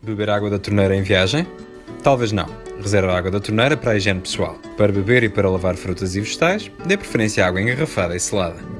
Beber água da torneira em viagem? Talvez não. Reserva a água da torneira para a higiene pessoal. Para beber e para lavar frutas e vegetais, dê preferência à água engarrafada e selada.